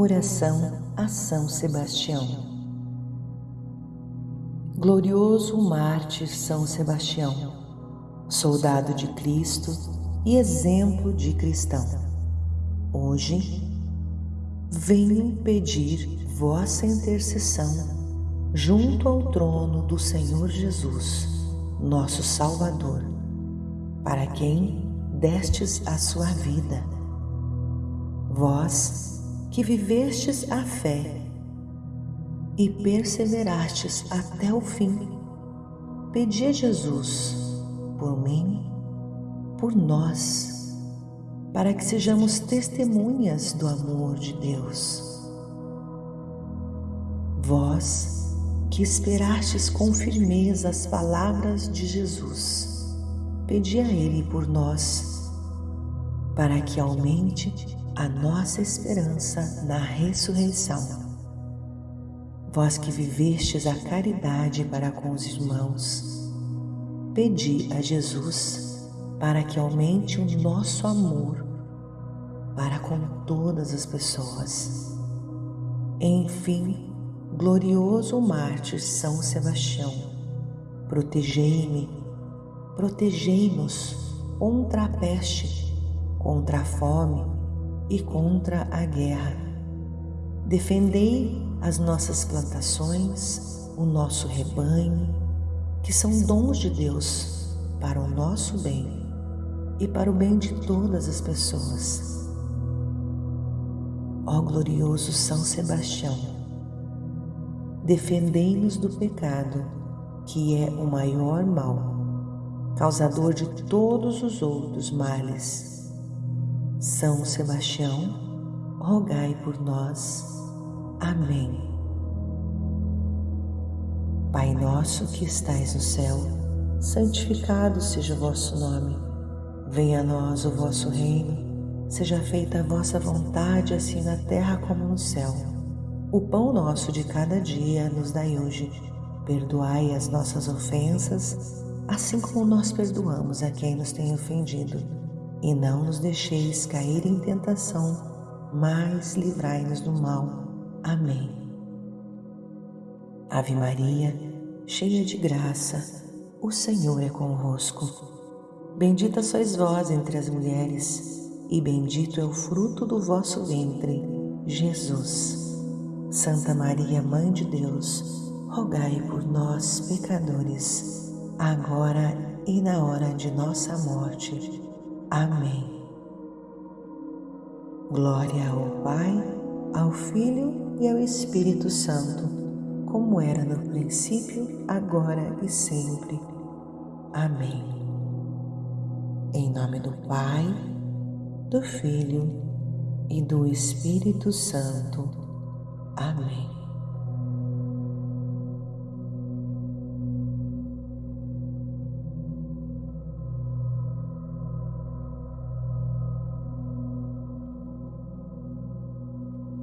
Oração a São Sebastião. Glorioso mártir São Sebastião, soldado de Cristo e exemplo de cristão. Hoje venho pedir vossa intercessão junto ao trono do Senhor Jesus, nosso Salvador, para quem destes a sua vida. Vós que vivestes a fé e perseverastes até o fim, pedi a Jesus por mim, por nós, para que sejamos testemunhas do amor de Deus. Vós que esperastes com firmeza as palavras de Jesus, pedi a Ele por nós, para que aumente a nossa esperança na ressurreição. Vós que vivestes a caridade para com os irmãos, pedi a Jesus para que aumente o nosso amor para com todas as pessoas. Enfim, glorioso mártir São Sebastião, protegei-me, protegei-nos contra a peste, contra a fome, e contra a guerra. Defendei as nossas plantações, o nosso rebanho, que são dons de Deus para o nosso bem e para o bem de todas as pessoas. Ó glorioso São Sebastião, defendei-nos do pecado, que é o maior mal, causador de todos os outros males são Sebastião, rogai por nós. Amém. Pai nosso que estais no céu, santificado seja o vosso nome. Venha a nós o vosso reino, seja feita a vossa vontade, assim na terra como no céu. O pão nosso de cada dia nos dai hoje. Perdoai as nossas ofensas, assim como nós perdoamos a quem nos tem ofendido e não nos deixeis cair em tentação, mas livrai-nos do mal. Amém. Ave Maria, cheia de graça, o Senhor é convosco. Bendita sois vós entre as mulheres, e bendito é o fruto do vosso ventre, Jesus. Santa Maria, Mãe de Deus, rogai por nós, pecadores, agora e na hora de nossa morte. Amém. Glória ao Pai, ao Filho e ao Espírito Santo, como era no princípio, agora e sempre. Amém. Em nome do Pai, do Filho e do Espírito Santo. Amém.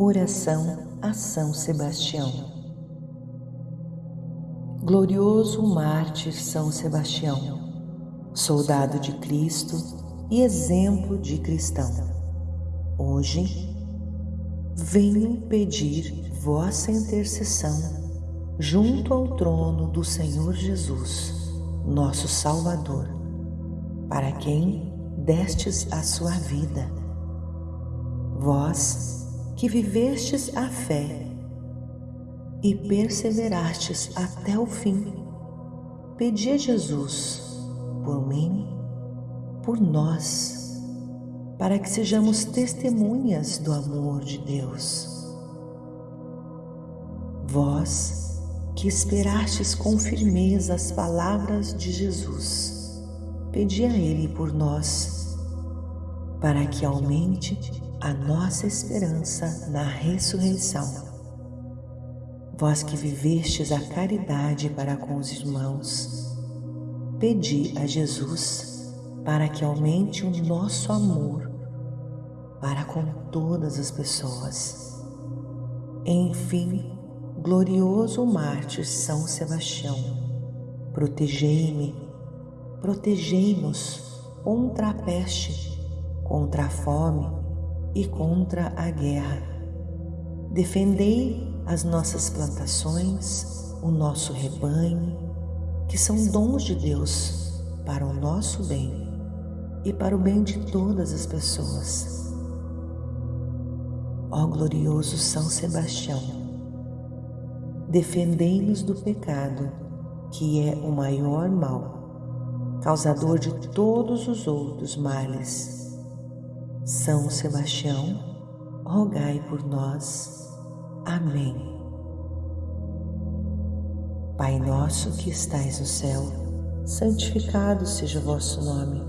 Oração a São Sebastião. Glorioso mártir São Sebastião, soldado de Cristo e exemplo de cristão. Hoje venho pedir vossa intercessão junto ao trono do Senhor Jesus, nosso Salvador, para quem destes a sua vida. Vós que vivestes a fé e perseverastes até o fim, pedi a Jesus por mim, por nós, para que sejamos testemunhas do amor de Deus. Vós que esperastes com firmeza as palavras de Jesus, pedi a Ele por nós, para que aumente a nossa esperança na ressurreição. Vós que vivestes a caridade para com os irmãos, pedi a Jesus para que aumente o nosso amor para com todas as pessoas. Enfim, glorioso mártir São Sebastião, protegei-me, protegei-nos contra a peste, contra a fome, e contra a guerra. Defendei as nossas plantações, o nosso rebanho, que são dons de Deus para o nosso bem e para o bem de todas as pessoas. Ó glorioso São Sebastião, defendei-nos do pecado, que é o maior mal, causador de todos os outros males. São Sebastião, rogai por nós. Amém. Pai nosso que estais no céu, santificado seja o vosso nome.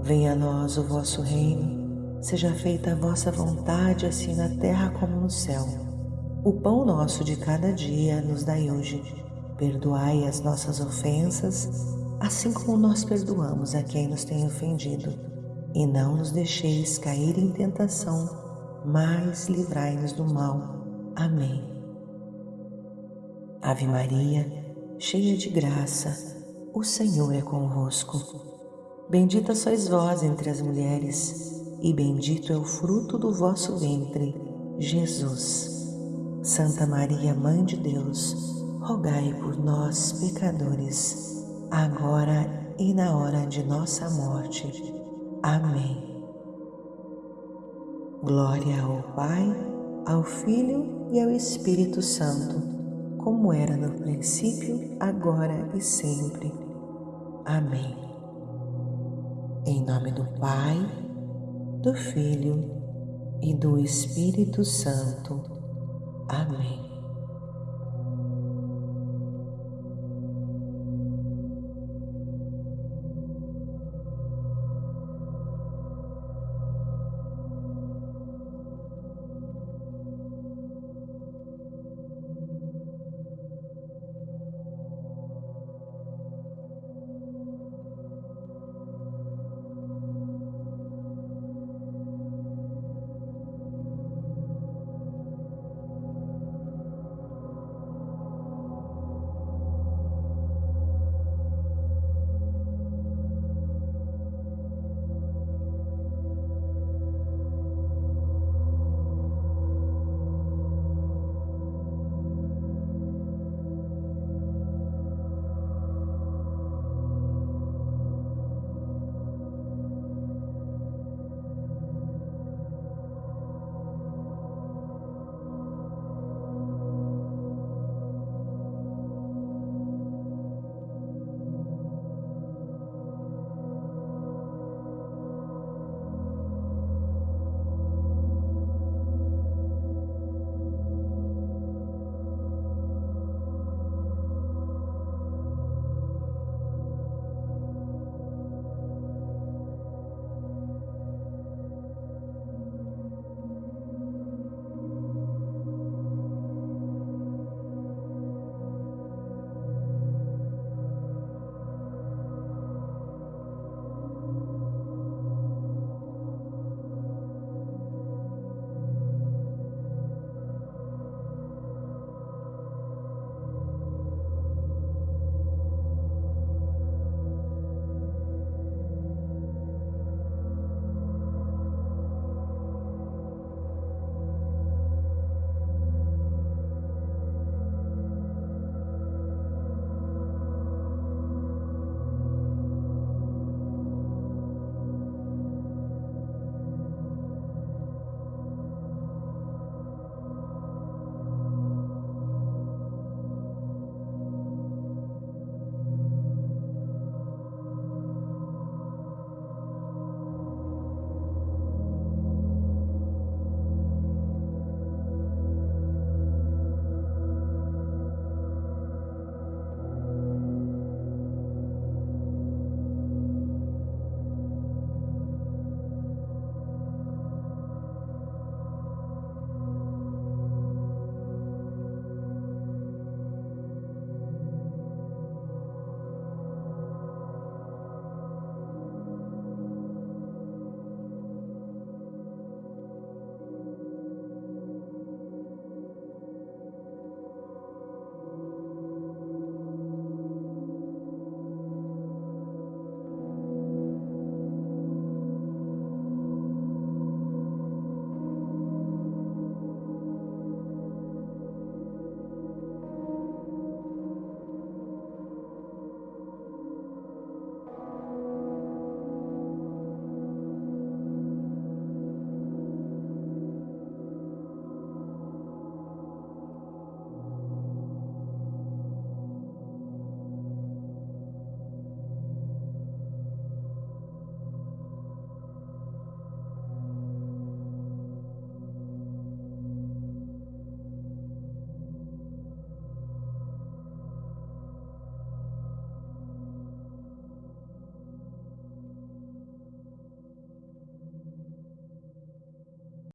Venha a nós o vosso reino, seja feita a vossa vontade, assim na terra como no céu. O pão nosso de cada dia nos dai hoje. Perdoai as nossas ofensas, assim como nós perdoamos a quem nos tem ofendido. E não nos deixeis cair em tentação, mas livrai-nos do mal. Amém. Ave Maria, cheia de graça, o Senhor é convosco. Bendita sois vós entre as mulheres, e bendito é o fruto do vosso ventre, Jesus. Santa Maria, Mãe de Deus, rogai por nós, pecadores, agora e na hora de nossa morte. Amém. Glória ao Pai, ao Filho e ao Espírito Santo, como era no princípio, agora e sempre. Amém. Em nome do Pai, do Filho e do Espírito Santo. Amém.